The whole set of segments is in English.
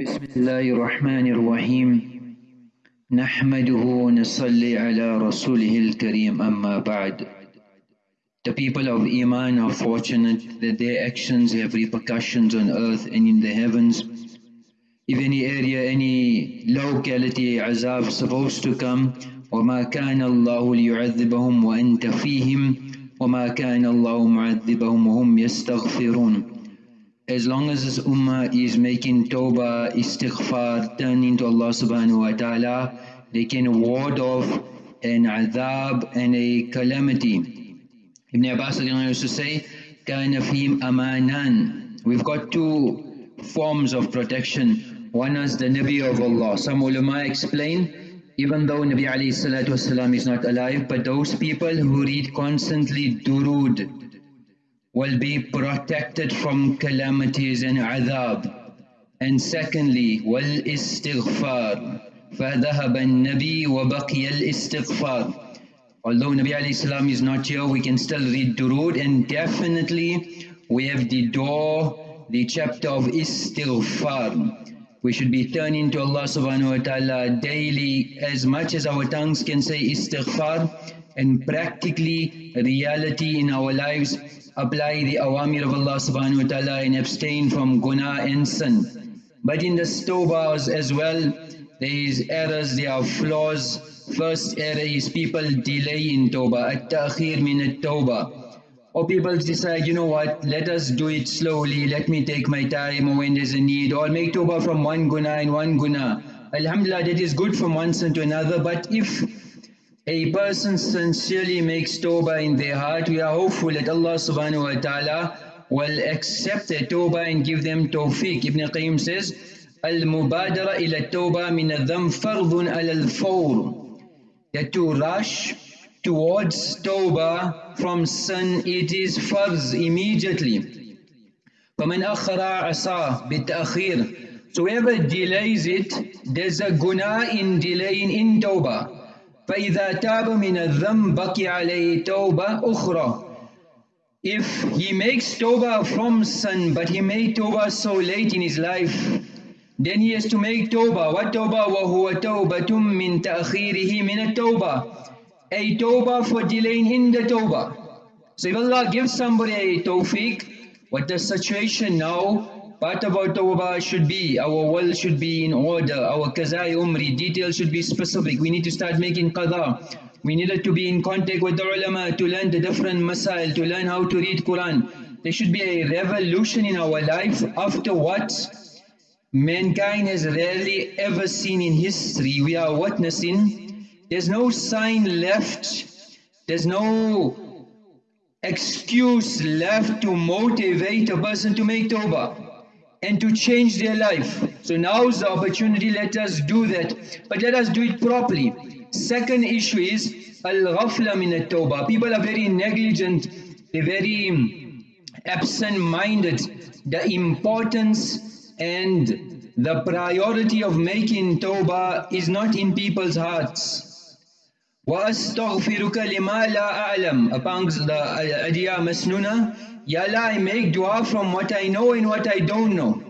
بسم الله الرحمن الرحيم نحمده ونصلي على رسوله الكريم أما بعد The people of Iman are fortunate that their actions have repercussions on earth and in the heavens. If any area, any locality, azab supposed to come, وما كان الله ليعذبهم وأنت فيهم وما كان الله معذبهم وهم يستغفرون as long as this ummah is making tawbah, istighfar, turning to Allah subhanahu wa ta'ala, they can ward off an adhab and a calamity. Ibn Abbas used to say, كَانَ فِيهِمْ أَمَانًا We've got two forms of protection. One is the Nabi of Allah. Some ulama explain, even though Nabi alayhi salatu wasalam is not alive, but those people who read constantly durood, will be protected from calamities and adhab. And secondly, والاستغفار فذهب النبي وبقي الاستغفار Although Nabi alayhi salam is not here, we can still read Durood and definitely we have the door, the chapter of istighfar. We should be turning to Allah subhanahu wa ta'ala daily as much as our tongues can say istighfar and practically reality in our lives apply the awamir of Allah subhanahu wa ta'ala and abstain from guna and sin. But in the tawbahs as well, there is errors, there are flaws. First error is people delay in tawbah, at-ta'khir min at-tawbah. Or people decide, you know what, let us do it slowly, let me take my time or when there's a need, or make tawbah from one guna and one guna. Alhamdulillah, that is good from one sin to another, but if a person sincerely makes tawbah in their heart, we are hopeful that Allah subhanahu wa ta'ala will accept their tawbah and give them tawfiq. Ibn Qayyim says, Al-mubadara ila tawbah min adham fardun al-fawr. That to rush towards tawbah from sin, it is farz immediately. فَمَنْ أَخَّرَ عَصَى بِالتَّأْخِيرِ So whoever delays it, there's a guna in delaying in tawbah. فإذا تاب من الذنب بقي عليه توبة أخرى If he makes tawbah from sin but he made tawbah so late in his life then he has to make tawbah what tawbah وهو توبة من تأخيره من التوبة a tawbah for delaying in the tawbah so if Allah gives somebody a tawfiq what the situation now Part of our tawbah should be, our will should be in order, our kazai umri, details should be specific. We need to start making qadha. We needed to be in contact with the ulama to learn the different masail, to learn how to read Quran. There should be a revolution in our life after what mankind has rarely ever seen in history. We are witnessing. There's no sign left. There's no excuse left to motivate a person to make tawbah and to change their life. So now is the opportunity, let us do that. But let us do it properly. Second issue is al-ghafla min at-tawbah. People are very negligent, they're very absent-minded. The importance and the priority of making tawbah is not in people's hearts. وَأَسْتَغْفِرُكَ لِمَا لَا أَعْلَمُ Amongst the adiyah masnuna, Ya Allah, I make dua from what I know and what I don't know.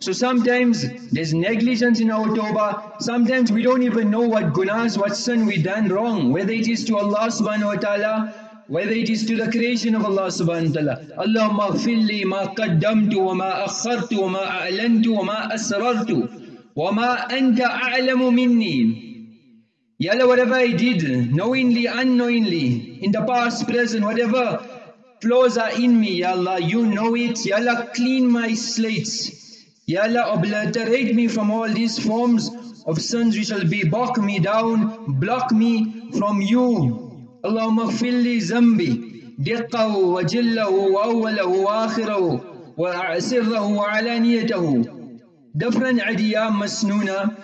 So sometimes there's negligence in our tawbah, sometimes we don't even know what gunas, what sin we done wrong, whether it is to Allah subhanahu wa ta'ala, whether it is to the creation of Allah subhanahu wa ta'ala. Allahumma ghfirli ma qaddamtu wa ma akhartu wa ma a'lantu wa ma asrartu wa ma anta a'lamu minni. Ya Allah, whatever I did, knowingly, unknowingly, in the past, present, whatever flaws are in me, Ya Allah, you know it. Ya Allah, clean my slates. Ya Allah, obliterate me from all these forms of sins which shall be block me down, block me from you. Allahumma li zambi, diqqahu wa jillahu wa awwalahu wa akhirahu wa a'sirrahu wa alaniyatahu. Different adiyam masnuna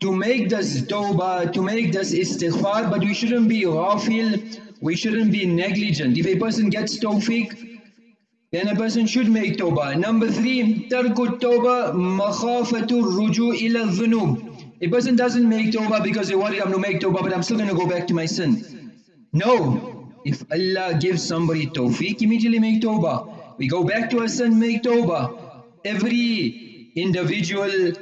to make this tawbah, to make this istighfar, but we shouldn't be ghafil, we shouldn't be negligent. If a person gets tawfiq, then a person should make tawbah. Number three, tarkut tawbah makhafatu ruju ila dhunub. A person doesn't make tawbah because they worried I'm going to make tawbah but I'm still going to go back to my sin. No. If Allah gives somebody tawfiq, immediately make tawbah. We go back to our sin, make tawbah. Every individual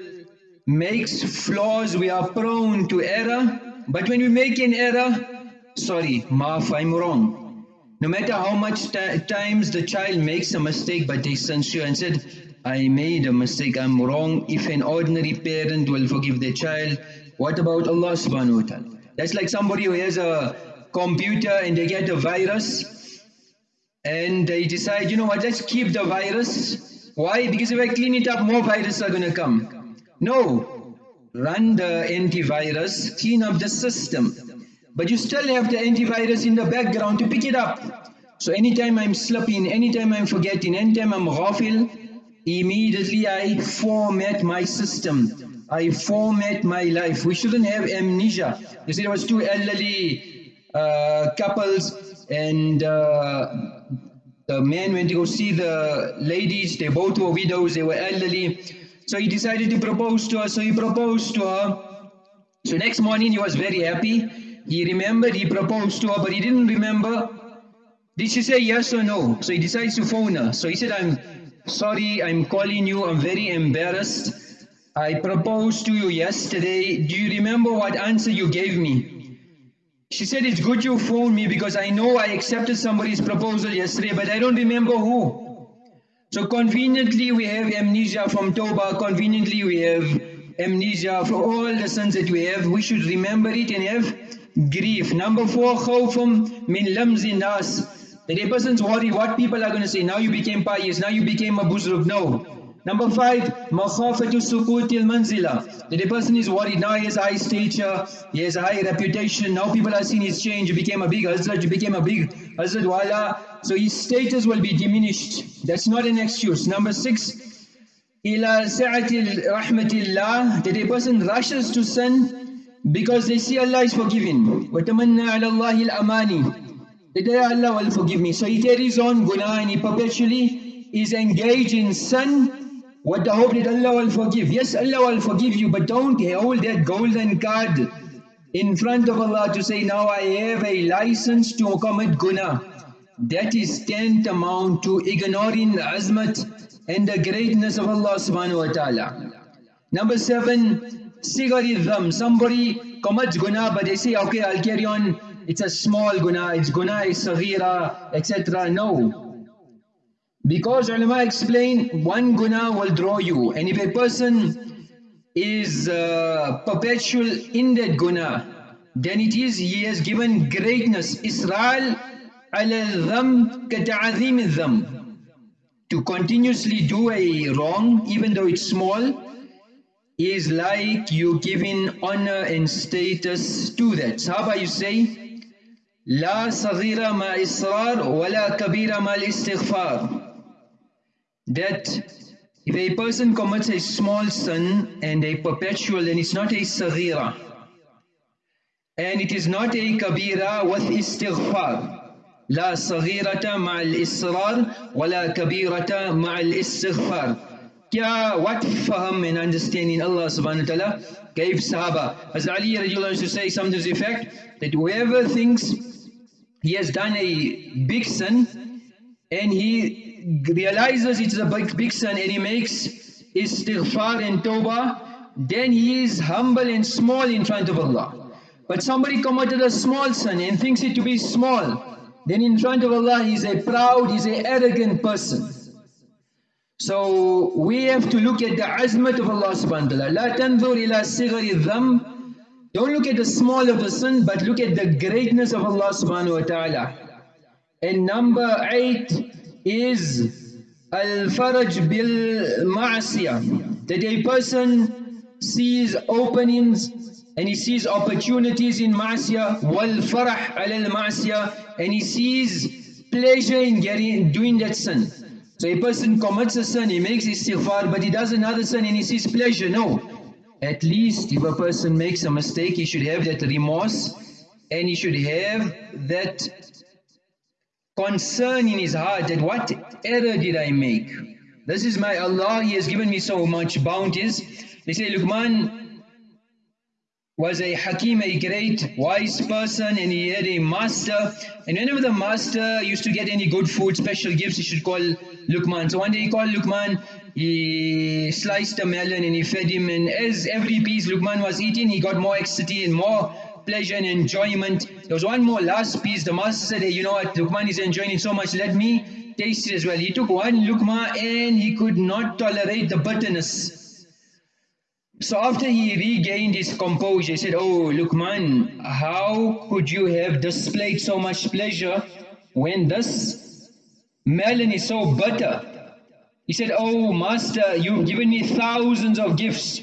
makes flaws, we are prone to error. But when we make an error, sorry, maaf, I'm wrong. No matter how much times the child makes a mistake, but they sincere and said, I made a mistake, I'm wrong. If an ordinary parent will forgive their child, what about Allah subhanahu wa ta'ala? That's like somebody who has a computer and they get a virus and they decide, you know what, let's keep the virus. Why? Because if I clean it up, more viruses are going to come. No, run the antivirus, clean up the system. But you still have the antivirus in the background to pick it up. So anytime I'm slipping, anytime I'm forgetting, anytime I'm ghafil, immediately I format my system. I format my life. We shouldn't have amnesia. You see, there was two elderly uh, couples and uh, the man went to go see the ladies. They both were widows. They were elderly. So he decided to propose to her. So he proposed to her. So next morning he was very happy. He remembered he proposed to her, but he didn't remember. Did she say yes or no? So he decides to phone her. So he said, I'm sorry, I'm calling you. I'm very embarrassed. I proposed to you yesterday. Do you remember what answer you gave me? She said, it's good you phoned me because I know I accepted somebody's proposal yesterday, but I don't remember who. So conveniently we have amnesia from Tawbah, conveniently we have amnesia for all the sins that we have. We should remember it and have grief. Number four, khawfum min lamzi nas. That a person's worried what people are going to say. Now you became pious, now you became a buzruk. No. Number five, makhafatu sukutil manzila. That a person is worried, now he has high stature, he has high reputation, now people are seeing his change, he became a big Hazrat, he became a big Hazrat Wala, so his status will be diminished. That's not an excuse. Number six, ila sa'atil rahmatillah, that a person rushes to sin because they see Allah is forgiving. وَتَمَنَّا عَلَى اللَّهِ الْأَمَانِ That Allah will forgive me. So he carries on guna and he perpetually is engaged in sin with the hope that Allah will forgive. Yes, Allah will forgive you, but don't hold that golden card in front of Allah to say, now I have a license to commit guna that is tantamount to ignoring the azmat and the greatness of Allah subhanahu wa ta'ala. Number seven, sigaridham. Somebody commits guna but they say, okay, I'll carry on. It's a small guna, it's guna it's saghira, etc. No. Because ulama explain, one guna will draw you. And if a person is uh, perpetual in that guna, then it is he has given greatness. Israr على الذنب كتعظيم الذنب to continuously do a wrong even though it's small is like you giving honor and status to that. Sahaba you say لا صغيرة ما إصرار ولا كبيرة ما الاستغفار that if a person commits a small sin and a perpetual then it's not a صغيرة and it is not a kabira with istighfar لا صغيرة مع الإصرار ولا كبيرة مع الاستغفار क्या what faham and understanding Allah subhanahu wa ta'ala gave Sahaba. As Ali radiallahu used to say something to the effect that whoever thinks he has done a big sin and he realizes it's a big, big sin and he makes istighfar and tawbah, then he is humble and small in front of Allah. But somebody committed a small sin and thinks it to be small then in front of Allah he's a proud, he's an arrogant person. So we have to look at the azmat of Allah subhanahu wa ta'ala. Don't look at the small of the sin, but look at the greatness of Allah subhanahu wa ta'ala. And number eight is al-faraj bil ma'asiyah. That a person sees openings and he sees opportunities in ma'asiyah, wal-farah al-ma'asiyah, and he sees pleasure in getting doing that sin. So a person commits a sin, he makes istighfar, but he does another sin and he sees pleasure. No. At least if a person makes a mistake, he should have that remorse and he should have that concern in his heart that what error did I make? This is my Allah, He has given me so much bounties. They say, Luqman, was a Hakim, a great wise person, and he had a master. And whenever the master used to get any good food, special gifts, he should call Luqman. So one day he called Luqman he sliced a melon and he fed him and as every piece Luqman was eating, he got more ecstasy and more pleasure and enjoyment. There was one more last piece. The master said, hey, you know what, Luqman is enjoying it so much, let me taste it as well. He took one Luqma and he could not tolerate the bitterness. So after he regained his composure, he said, Oh Luqman, how could you have displayed so much pleasure when this melon is so bitter? He said, Oh master, you've given me thousands of gifts.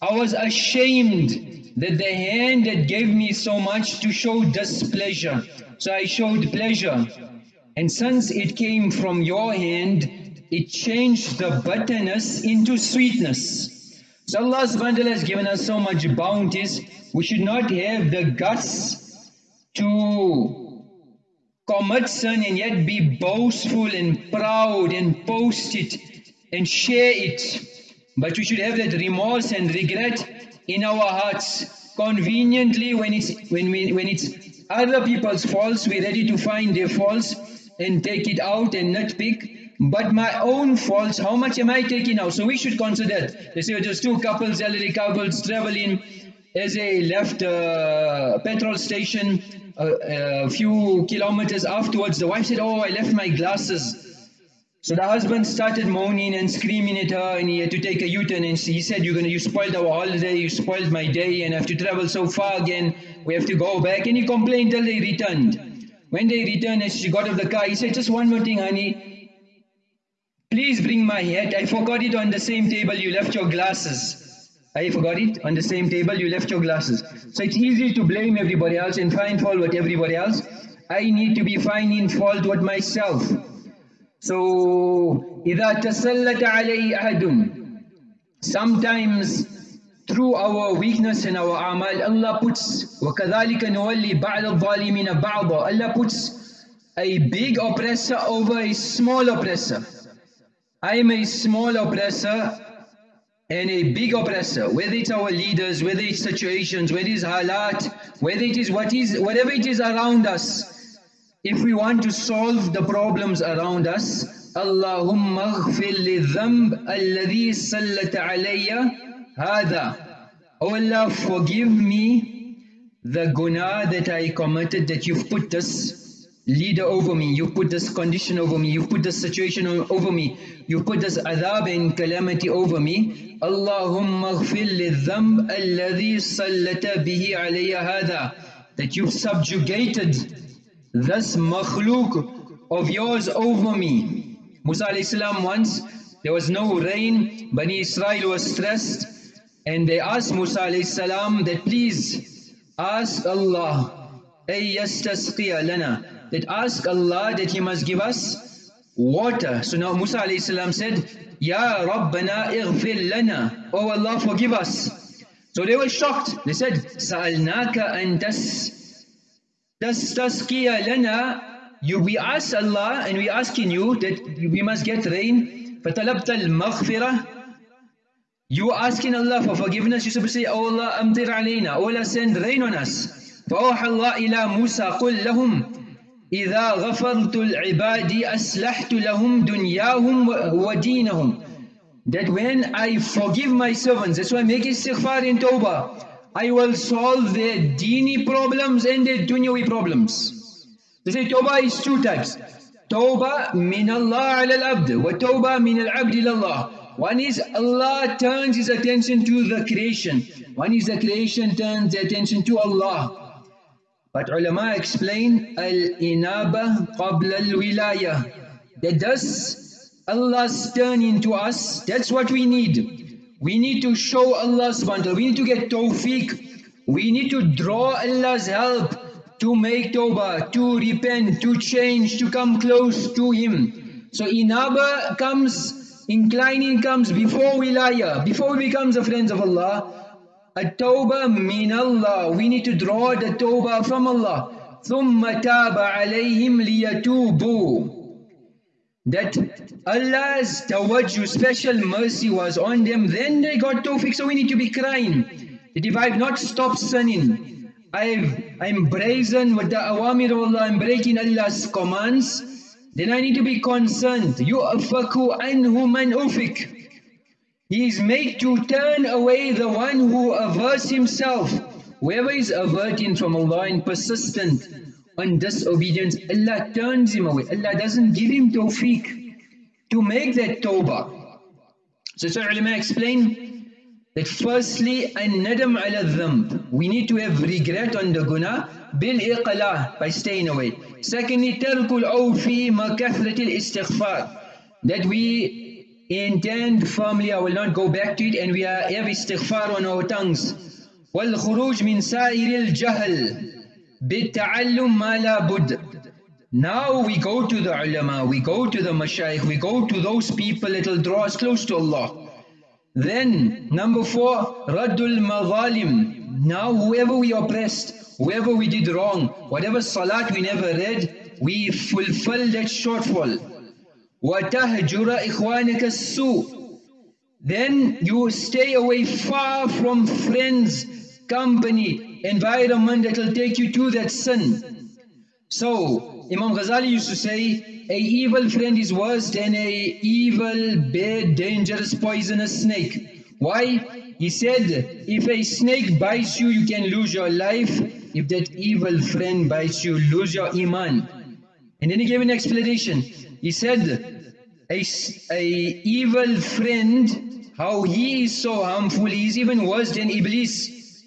I was ashamed that the hand that gave me so much to show displeasure. So I showed pleasure. And since it came from your hand, it changed the bitterness into sweetness. So Allah subhanahu wa has given us so much bounties, we should not have the guts to commit sin and yet be boastful and proud and post it and share it. But we should have that remorse and regret in our hearts. Conveniently, when it's when we when it's other people's faults, we're ready to find their faults and take it out and nitpick. But my own faults, how much am I taking out? So we should consider. They say there's two couples, elderly couples traveling as they left a petrol station a, a few kilometers afterwards. The wife said, "Oh, I left my glasses." So the husband started moaning and screaming at her and he had to take a U-turn and he said, you're gonna, you spoiled our holiday, you spoiled my day and I have to travel so far again, we have to go back. And he complained till they returned. When they returned and she got out of the car, he said, just one more thing honey, please bring my hat, I forgot it on the same table, you left your glasses. I forgot it, on the same table you left your glasses. So it's easy to blame everybody else and find fault with everybody else. I need to be finding fault with myself. So, إذا تسلط علي أحد Sometimes through our weakness and our amal, Allah puts وَكَذَلِكَ نُوَلِّي بَعْضَ الظَّالِمِينَ بَعْضًا Allah puts a big oppressor over a small oppressor. I am a small oppressor and a big oppressor, whether it's our leaders, whether it's situations, whether it's halat, whether it is what is whatever it is around us. If we want to solve the problems around us, Allahumma اغفر للذنب الذي سلت علي هذا. Oh Allah, forgive me the guna that I committed, that you've put this leader over me, you've put this condition over me, you've put this situation over me, you've put this adhab and calamity over me. Allahumma اغفر للذنب الذي سلت به علي هذا. That you've subjugated this makhluk of yours over me. Musa salam once, there was no rain, Bani Israel was stressed, and they asked Musa salam that please ask Allah, أَيَّسْتَسْقِيَ lana, that ask Allah that He must give us water. So now Musa salam said, Ya Rabbana ighfir lana, Oh Allah forgive us. So they were shocked. They said, سَأَلْنَاكَ أَن تَسْ Tastasqiya lana, you, we ask Allah and we asking you that we must get rain. فَطَلَبْتَ الْمَغْفِرَةِ You asking Allah for forgiveness, you supposed to say, Oh Allah, amtir alayna, Oh Allah, send rain on us. فَأَوْحَى اللَّهِ إِلَى مُوسَى قُلْ لَهُمْ إِذَا غَفَرْتُ الْعِبَادِ أَسْلَحْتُ لَهُمْ دُنْيَاهُمْ وَدِينَهُمْ That when I forgive my servants, that's why I make istighfar in tawbah. I will solve their dini problems and their dunyawi problems. They say tawbah is two types. Tawbah min Allah ala al-abd wa tawbah min al-abd Allah. One is Allah turns his attention to the creation. One is the creation turns the attention to Allah. But ulama explain al-inaba qabla al-wilaya. That does Allah's turning to us, that's what we need. We need to show Allah subhanahu. We need to get tawfiq. We need to draw Allah's help to make tawbah, to repent, to change, to come close to Him. So inaba comes, inclining comes before wilaya, before we become the friends of Allah. At-tawbah min Allah. We need to draw the tawbah from Allah. ثم تاب عليهم ليتوبوا that Allah's tawajjuh, special mercy was on them, then they got tawfiq. So we need to be crying that if I've not stopped sinning, I've, I'm brazen with the awamir of Allah, I'm breaking Allah's commands, then I need to be concerned. You afaku anhu man ufik. he is made to turn away the one who averts himself. Whoever is averting from Allah and persistent on disobedience, Allah turns him away. Allah doesn't give him tawfiq to make that tawbah. So, so ulama explain that firstly, an-nadam ala dhamb. We need to have regret on the guna bil iqala by staying away. Secondly, tarkul awfi ma kathratil istighfar. That we intend firmly, I will not go back to it, and we are have istighfar on our tongues. وَالْخُرُوجْ مِنْ سَائِرِ الْجَهْلِ بِالتَّعَلُّمْ مَا لَا بُدْ Now we go to the ulama, we go to the mashayikh, we go to those people that will draw us close to Allah. Then, number four, Raddul Mazalim. Now whoever we oppressed, whoever we did wrong, whatever salat we never read, we fulfill that shortfall. وَتَهْجُرَ إِخْوَانِكَ السُّوء Then you stay away far from friends, company, environment that will take you to that sin. So, Imam Ghazali used to say, a evil friend is worse than a evil, bad, dangerous, poisonous snake. Why? He said, if a snake bites you, you can lose your life. If that evil friend bites you, lose your iman. And then he gave an explanation. He said, a, a evil friend, how he is so harmful, he is even worse than Iblis.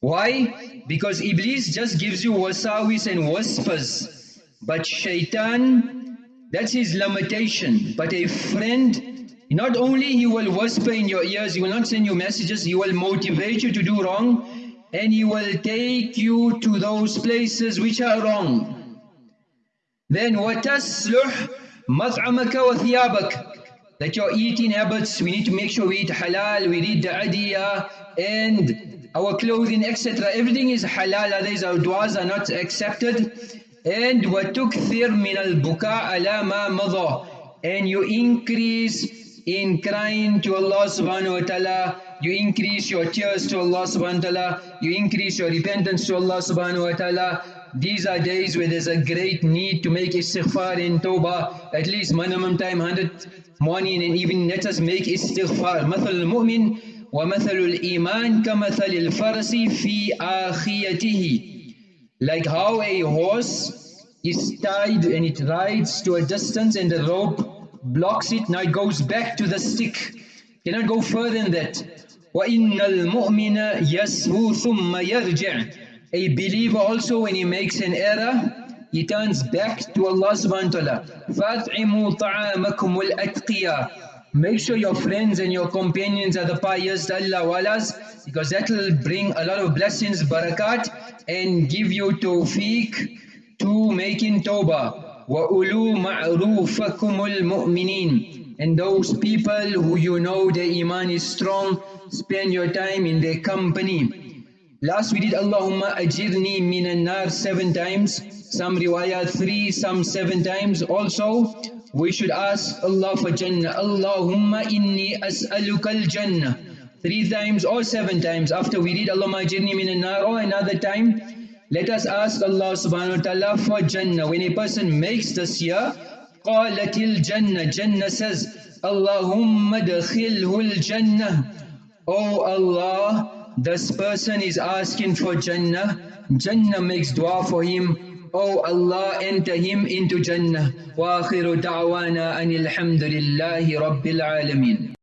Why? Because Iblis just gives you wasawis and whispers. But shaitan, that's his limitation. But a friend, not only he will whisper in your ears, he will not send you messages, he will motivate you to do wrong, and he will take you to those places which are wrong. Then وَتَسْلُحْ مَطْعَمَكَ وَثِيَابَكَ That your eating habits, we need to make sure we eat halal, we eat the adiyah, and our clothing, etc. Everything is halal, otherwise our du'as are not accepted. And وَتُكْثِرْ مِنَ الْبُكَاءَ عَلَى مَا مَضَى And you increase in crying to Allah subhanahu wa ta'ala, you increase your tears to Allah subhanahu wa ta'ala, you increase your repentance to Allah subhanahu wa ta'ala, these are days where there's a great need to make istighfar in tawbah, at least minimum time 100 morning and evening. Let us make istighfar. مثل المؤمن ومثل الإيمان كمثل الفرس في آخيته. Like how a horse is tied and it rides to a distance and the rope blocks it, now it goes back to the stick. Cannot go further than that. وَإِنَّ الْمُؤْمِنَ يَسْهُ ثُمَّ يَرْجِعُ a believer also when he makes an error, he turns back to Allah subhanahu wa ta'ala. فَأَطْعِمُوا طَعَامَكُمُ الْأَتْقِيَا Make sure your friends and your companions are the pious, the Allah walas, because that will bring a lot of blessings, barakat, and give you tawfiq to making tawbah. وَأُولُوا مَعْرُوفَكُمُ الْمُؤْمِنِينَ And those people who you know their iman is strong, spend your time in their company. Last we did Allahumma ajirni minan nar seven times, some riwayat three, some seven times. Also, we should ask Allah for Jannah. Allahumma inni as'alukal Jannah. Three times or seven times. After we read Allahumma ajirni minan nar or another time, let us ask Allah subhanahu wa ta'ala for Jannah. When a person makes this year, qalatil Jannah. Jannah says, Allahumma dakhilhul Jannah. Oh Allah, this person is asking for Jannah. Jannah makes dua for him. Oh Allah, enter him into Jannah. وآخر دعوانا أن الحمد لله رب العالمين